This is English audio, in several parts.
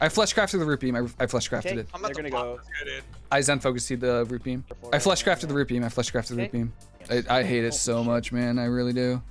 I flesh crafted the root beam. I, I flesh crafted Okay. it. I'm They're the gonna go- Good. I zen focused the root beam. I flesh I- crafted the root beam. I flesh crafted the root beam. I, I hate it so much, man. I really do.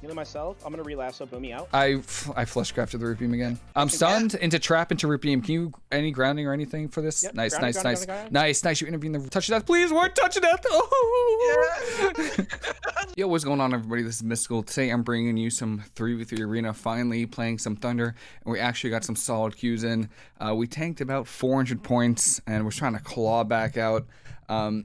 Healing myself. I'm gonna relasso Boomy out. I I flesh crafted the root beam again. I'm stunned into trap into root beam. Can you any grounding or anything for this? Yep, nice, grounding, nice, grounding, nice, grounding, nice, nice. You intervene the touch of death, please. What touch of death? Oh. Yo, what's going on, everybody? This is Mystical. Today, I'm bringing you some three v three arena. Finally, playing some Thunder, and we actually got some solid queues in. Uh, we tanked about 400 points, and we're trying to claw back out. Um,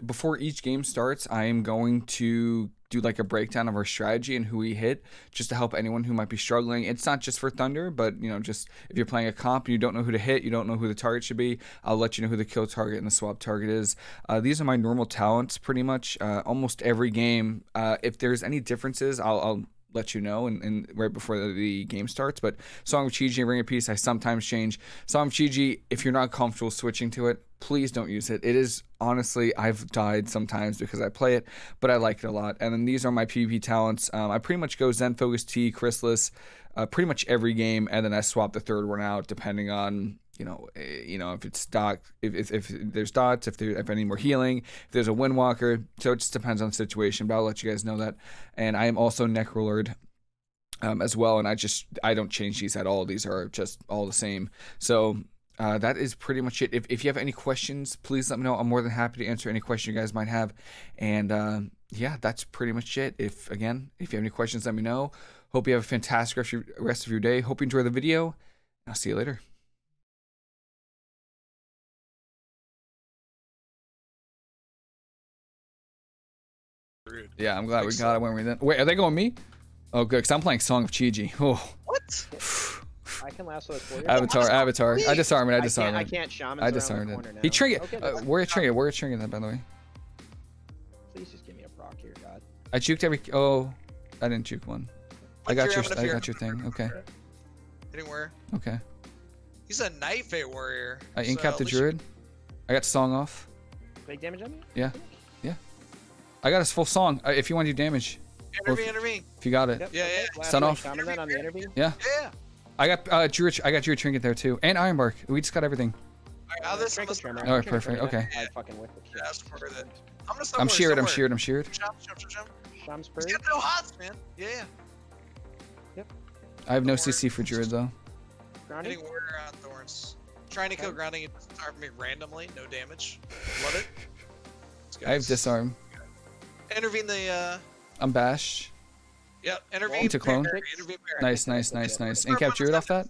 before each game starts, I am going to do like a breakdown of our strategy and who we hit just to help anyone who might be struggling. It's not just for Thunder, but you know, just if you're playing a comp and you don't know who to hit, you don't know who the target should be, I'll let you know who the kill target and the swap target is. Uh, these are my normal talents pretty much. Uh, almost every game. Uh, if there's any differences, I'll, I'll let you know and, and right before the, the game starts. But Song of Chiji and Ring of Peace, I sometimes change. Song of Chiji, if you're not comfortable switching to it, please don't use it. It is honestly, I've died sometimes because I play it, but I like it a lot. And then these are my PvP talents. Um, I pretty much go Zen Focus Tea, Chrysalis, uh, pretty much every game, and then I swap the third one out depending on you know, eh, you know if it's dot, if, if, if there's dots, if there if any more healing, if there's a Windwalker. So it just depends on the situation. But I'll let you guys know that. And I am also Necrolord um, as well, and I just I don't change these at all. These are just all the same. So uh, that is pretty much it. If, if you have any questions, please let me know. I'm more than happy to answer any question you guys might have. And uh, yeah, that's pretty much it. If again, if you have any questions, let me know. Hope you have a fantastic rest of your, rest of your day. Hope you enjoy the video. I'll see you later. Rude. Yeah, I'm glad we got it when we then. Wait, are they going me? Oh, good, because I'm playing Song of Chiji. Oh, What? I can lasso it for you. Avatar, Avatar. I disarm it. I I disarm can't, I can't shaman. I disarmed it. He trinket. Okay, Uh, that's- where you trinket? Where you trinket that, by the way? Please just give me a proc here, God. I juked every. Oh, I didn't juke one. I got your. having a I fear. got your thing. Okay. Anywhere. Okay. He's a Night Fae warrior. I so incapped the least you- druid. I got song off. Big damage on me? Yeah. Yeah. I got his full song. Uh, if you want to do damage, Intervene, intervene. if you got it. Yep. Yeah, yeah. Last Stun off. Shaman then on the interview. Yeah. Yeah. I got uh druid. I got druid trinket there too, and ironbark. We just got everything. Alright, now this Trinket must. Alright, perfect, okay. I fucking whip the shit. That's for it. I'm gonna I'm somewhere, sheared. I'm somewhere. sheared. I'm sheared. Jump, jump, jump, jump. Shams He's Purge. got no hots, man. Yeah, yeah. I have no CC for druid though. Grounding. Hitting warrior on thorns. Trying to kill grounding it disarmed me randomly. No damage. Love it. I have disarm. Intervene the. uh I'm bashed. Yep. Intervene. Into clone. parry, Intervene. parry. Nice, nice, nice, nice. Incap druid off that.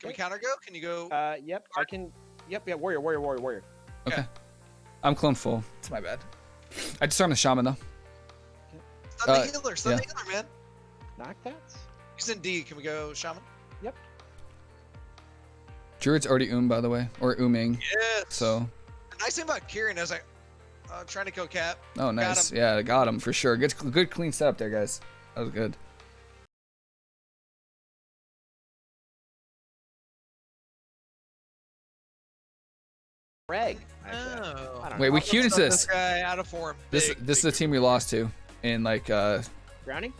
Can we counter go? Can you go? Uh, yep. I can. Yep. Yeah. Warrior. Warrior. Warrior. Warrior. Okay. I'm clone full. It's my bad. I just disarmed the shaman though. Stun uh, the healer. Stun yeah. the healer, man. Knock that. He's in D. Can we go shaman? Yep. Druid's already oom by the way, or ooming. Yes. So, The nice thing about Kyrian is I, uh, trying to kill Cap. oh nice. him. Yeah, I got him for sure. Good, good clean setup there, guys. That was good. Reg. Actually, Oh. Wait, know. we I'm queued into this. This guy out of form. This Big, this is the team we lost to in like uh, Grounding.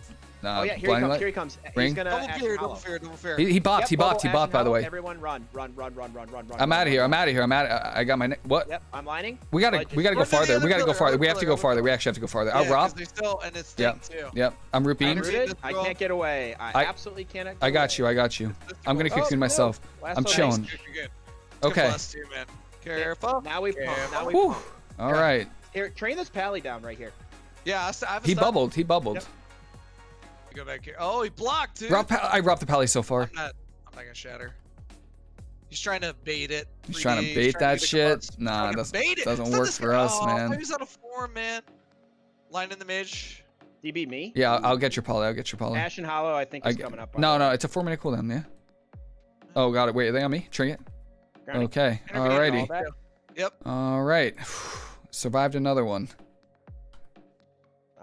Nah, oh yeah. Here he Blinding comes. Light. Here he comes. Ring. He's gonna. Double fear, double fear, double fear. He, he bopped. Yep, he oh, bopped. He bopped. By the way. Everyone run, run, run, run, run, run, run. I'm out of here. I'm out of here. I'm out. I I got my ne- what? Yep. I'm lining. We gotta Like, we gotta go just- Go to the farther. We gotta go farther. We have to go farther. We actually have to go farther. Oh, yeah, I'll 'cause rob. they still, and it's Yep. too. Yep. I'm root I'm beamed. Rooted. rooted. I can't get away. I, I- absolutely cannot. I got you. I got you. I'm gonna Oh, cocoon no. myself. I'm chilling. Okay. plus. Careful. Now we pump. Now we Whew. pump. All right. Here, train this pally down right here. Yeah, I've a He bubbled. He bubbled. Yep. Go back here. Oh, he blocked, dude. Rob, I robbed the pally so far. I'm not. I'm not gonna shatter. He's trying to bait it. He's 3D, trying to bait trying that to shit. Nah, Fucking that's bait it. doesn't Stun work for us, oh, man. He's out of form, man. Line in the mage. DB me. yeah. I'll, I'll get your poly. I'll get your poly. and Hollow, I think I is get- coming up. No, no, it's a four minute cooldown. Yeah. Oh, got it. Wait, are they on me? Trinket. Grounding. Okay. Alrighty. All. Yep. All right. Survived another one.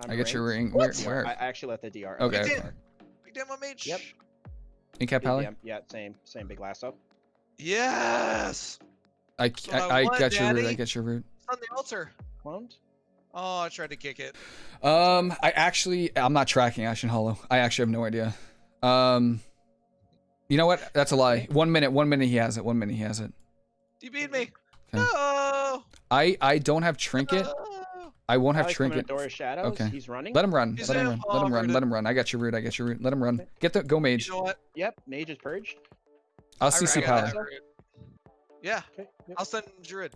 I'm I get your ring. Where? What? Where? I I actually let the DR. Okay. Big okay. Dan. Big damn on mage. Yep. Incap pally. Yeah, yeah, same, same big lasso. Yes. I, I, I I want, got your root. I got your root. It's on the altar. Cloned. Oh, I tried to kick it. Um, I actually, I'm not tracking Ashen Hollow. I actually have no idea. Um, You know what? That's a lie. One minute. One minute he has it. One minute he has it. You beat me. Okay. No. I I don't have trinket. No. I won't have trinket. to Shadows. Okay. He's running. Let him run. He's Let him run. Let him run. Let him run. I got your root. I got your root. Let him run. Get the go mage. You know what? Yep. Mage is purged. I'll I- CC I power. Yeah, Okay. Yep. I'll send Druid.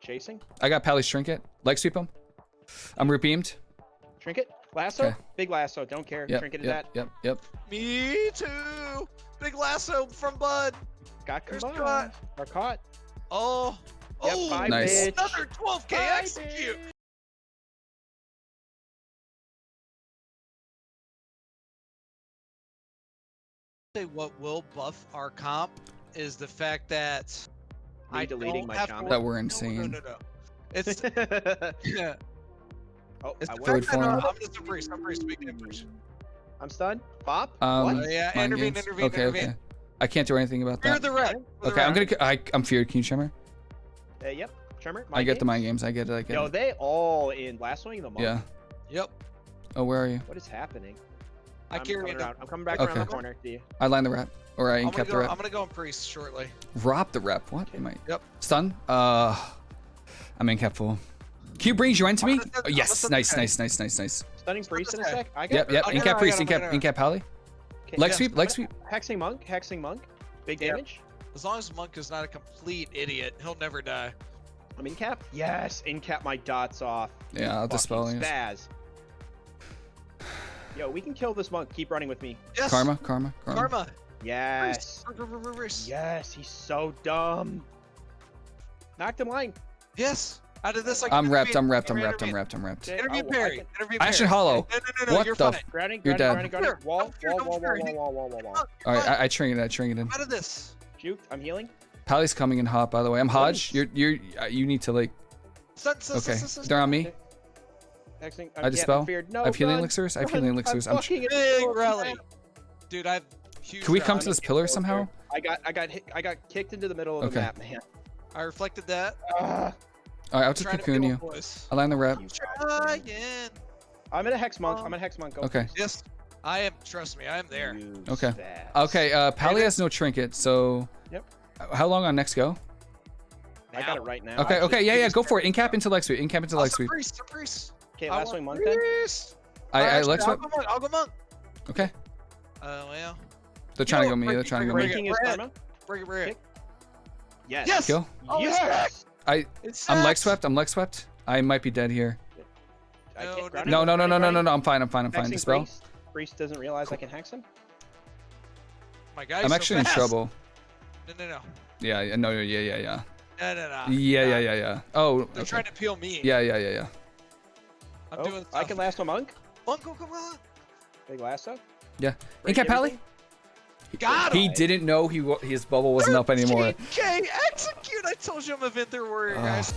Chasing. I got Pally's trinket. Leg sweep him. I'm root beamed. Trinket. Lasso. Okay. Big lasso. Don't care. Yep. Trinket is Yep. that. Yep. Yep. Me too. Big lasso from Bud. Got There's combined. Are caught. Oh. Yep, oh, bye, Nice. bitch. Another 12k Bye, execute. bitch. Say what will buff our comp is the fact that Me I deleting my have to shaman. work- That we're insane. No, no, no. It's yeah. oh, It's I the will. Third fact that, form. I'm just a priest. I'm a priest. Speaking of priest. I'm stunned. Bop. Um, what? Uh, yeah, intervene, intervene, Okay. intervene. Okay. I can't do anything about Fear that. the red. for the Okay. I'm red. gonna. I, I'm feared. Can you shimmer? Uh, yep. Tremor. I get the mind games. I get it. I get Yo, it. they all in last swing of the month. Yeah. Yep. Oh, where are you? What is happening? I I'm carry coming it. around. I'm coming back Okay. around the corner. Do you? I line the rep, or I I'm the rep. I'm gonna go in priest shortly. Rob the rep. What? Am I? Yep. Stun. Uh, I'm in cap full. Q brings you into me. send- Oh, yes. Nice. Nice. Nice. Nice. Nice. Stunning priest in a sec. I got. Yep. Yep. I'll In cap priest. got In cap. In cap pally. Okay, Leg Yeah. sweep. Leg sweep. Hexing monk. Hexing monk. Big Yep. damage. As long as Monk is not a complete idiot, he'll never die. I'm in cap. Yes. In cap my dots off. Yeah. I'll Fucking dispel. Spaz. Yo, we can kill this monk. Keep running with me. Yes. Karma. Karma. Karma. Karma. Yes. Yes. Yes. He's so dumb. Knocked him line. Yes. Out of this, I I'm can repped. I'm intervene. repped. I'm Intervene, repped. I'm intervene. repped. I'm repped. Okay, Intervene oh, I parry. Ashen. Hollow. No, no, no, no, What you're the. Grounding. You're dead. Grounding. Grounding. Wall. Wall. Wall. Wall. Wall. Wall. Wall. Wall. Wall. All right. I, I trinket. I trinketed. Out of this. Juked. I'm healing. Pally's coming in hot. By the way, I'm Hodge. You're. You're. uh, You need to like. Stun, stun, Okay. They're on me. Hexing. I dispel. Feared. No. I have healing run, elixirs. I have run, healing elixirs. I'm. I'm fucking Big rally. Dude, I have huge Can we come to this pillar somehow? I got. I got. Hit, I got kicked into the middle of Okay. the map, man. I reflected that. Ah, All right. I'll just cocoon you. I line the rep. you Trying. I'm in a hex monk. Um, I'm in a hex monk. Go. Okay. Yes. I am. Trust me, I am there. You Okay. spaz. Okay. Uh, Pally has no trinket, so. Yep. How long on next go? I got it right now. Okay. actually. Okay. Yeah. Yeah. Go for it. it. In cap into leg sweep. In cap into Oh, leg some sweep. priest, some priest. Okay. Last swing monk then. priest. I. I Actually, leg I'll go monk. I'll go monk. Okay. Uh, well, They're trying to go me. They're trying to go break- me. Breaking is Red. karma. bring it, bring it. Kick. Yes. Yes. Kill. Oh, yes. I. It's I'm leg swept. I'm leg swept. I might be dead here. No, no, No. No. No. No. No. No. I'm fine. I'm fine. I'm fine. Dispel. Priest. Priest doesn't realize I can hex him. My guy's I'm so actually in trouble. No, no, no. Yeah. Yeah. No. Yeah. Yeah. Yeah. No, no, no. Yeah. Nah. Yeah. Uh, yeah. Yeah. Oh. They're Okay. trying to peel me. Yeah. Yeah. Yeah. Yeah. I'm Oh, doing I can last a monk. Uncle, come on. Big lasso. Yeah. Break In cap Pally. Got him. He didn't know he his bubble wasn't up anymore. Okay, execute. I told you I'm a Venthyr warrior, guys.